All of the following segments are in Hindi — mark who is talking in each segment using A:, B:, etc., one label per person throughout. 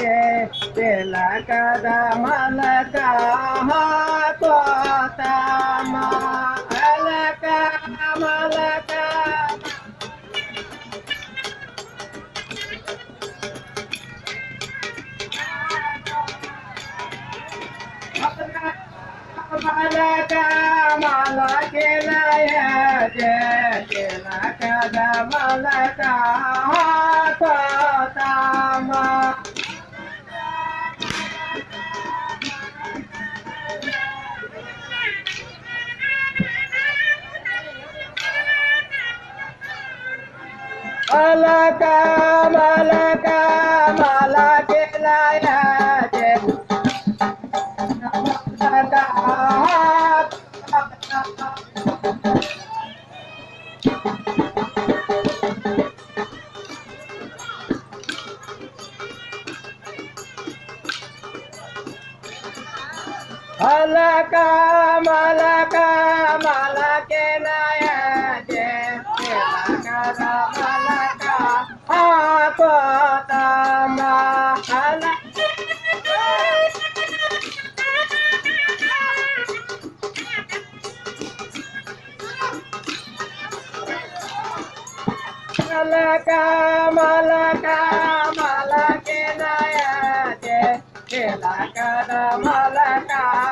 A: जे केला कदा मलका तोता मलका। मलका मलका मला केला जे mama. Malaka, malaka, malaka, malaka. मलका मला के नया मलका हा कोतमा मलका मलका मला के नया केला कदा मलका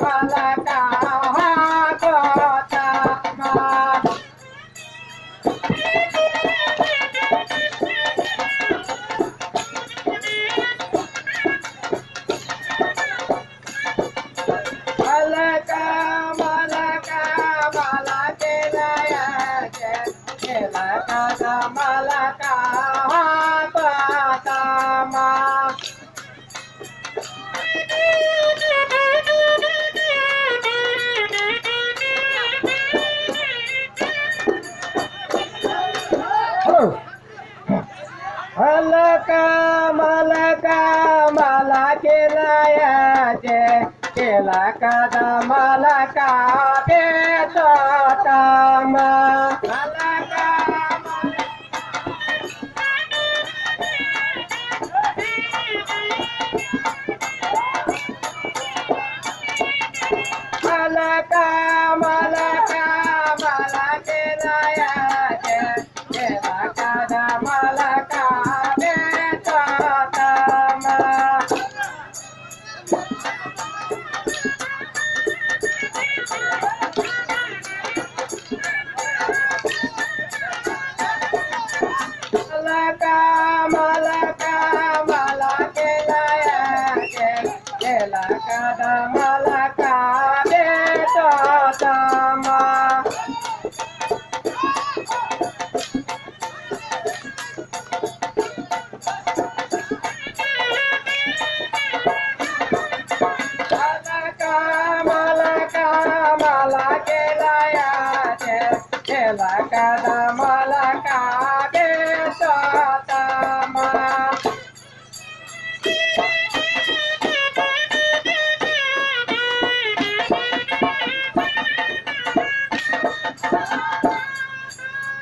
A: la la मलका मला केलाया जे केला कदा मलका मलका मलका मलका Malaka Betata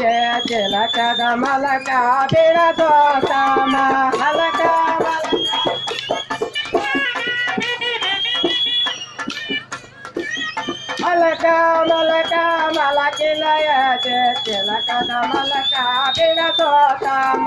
A: జయ చిలక మలక బిడతో సమ మలక మలక మలక మలకిలయ జయ చిలక మలక బిడతో సమ.